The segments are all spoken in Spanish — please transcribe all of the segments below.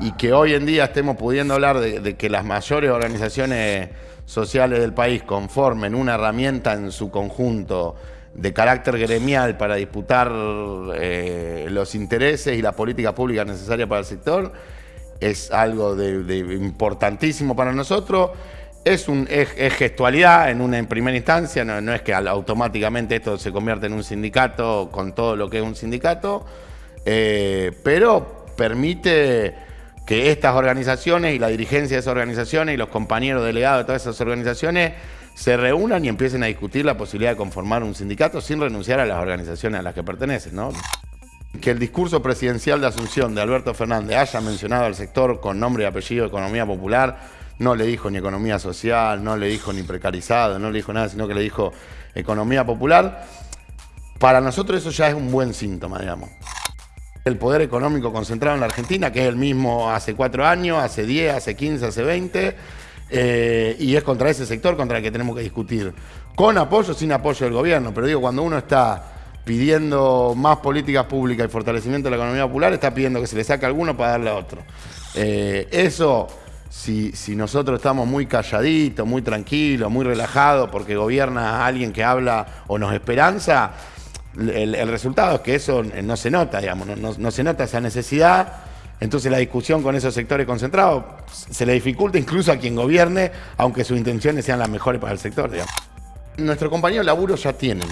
y que hoy en día estemos pudiendo hablar de, que las mayores organizaciones sociales del país conformen una herramienta en su conjunto de carácter gremial para disputar eh, los intereses y la política pública necesaria para el sector, es algo importantísimo para nosotros. Es, un, gestualidad en una en primera instancia, no, es que automáticamente esto se convierte en un sindicato con todo lo que es un sindicato, eh, pero permite que estas organizaciones y la dirigencia de esas organizaciones y los compañeros delegados de todas esas organizaciones se reúnan y empiecen a discutir la posibilidad de conformar un sindicato sin renunciar a las organizaciones a las que pertenecen. ¿no? Que el discurso presidencial de Asunción de Alberto Fernández haya mencionado al sector con nombre y apellido economía popular, no le dijo ni economía social, no le dijo ni precarizado, no le dijo nada, sino que le dijo economía popular. Para nosotros eso ya es un buen síntoma, digamos el poder económico concentrado en la Argentina, que es el mismo hace cuatro años, hace diez, hace quince, hace veinte, eh, y es contra ese sector contra el que tenemos que discutir, con apoyo o sin apoyo del gobierno. Pero digo, cuando uno está pidiendo más políticas públicas y fortalecimiento de la economía popular, está pidiendo que se le saque alguno para darle a otro. Eh, eso, si, si nosotros estamos muy calladitos, muy tranquilos, muy relajados, porque gobierna alguien que habla o nos esperanza, el, resultado es que eso no se nota, digamos, no, se nota esa necesidad. Entonces la discusión con esos sectores concentrados se le dificulta incluso a quien gobierne, aunque sus intenciones sean las mejores para el sector. Digamos. Nuestros compañeros de laburo ya tienen.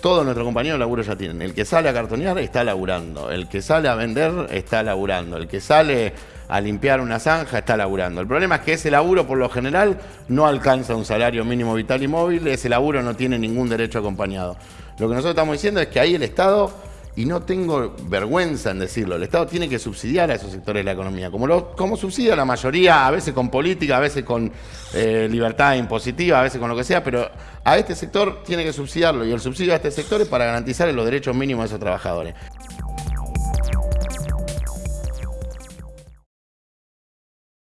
Todos nuestros compañeros laburo ya tienen. El que sale a cartonear está laburando. El que sale a vender está laburando. El que sale a limpiar una zanja está laburando. El problema es que ese laburo por lo general no alcanza un salario mínimo vital y móvil. Ese laburo no tiene ningún derecho acompañado. Lo que nosotros estamos diciendo es que ahí el Estado, y no tengo vergüenza en decirlo, el Estado tiene que subsidiar a esos sectores de la economía, como, lo, como subsidia la mayoría, a veces con política, a veces con eh, libertad impositiva, a veces con lo que sea, pero a este sector tiene que subsidiarlo y el subsidio a este sector es para garantizar los derechos mínimos de esos trabajadores.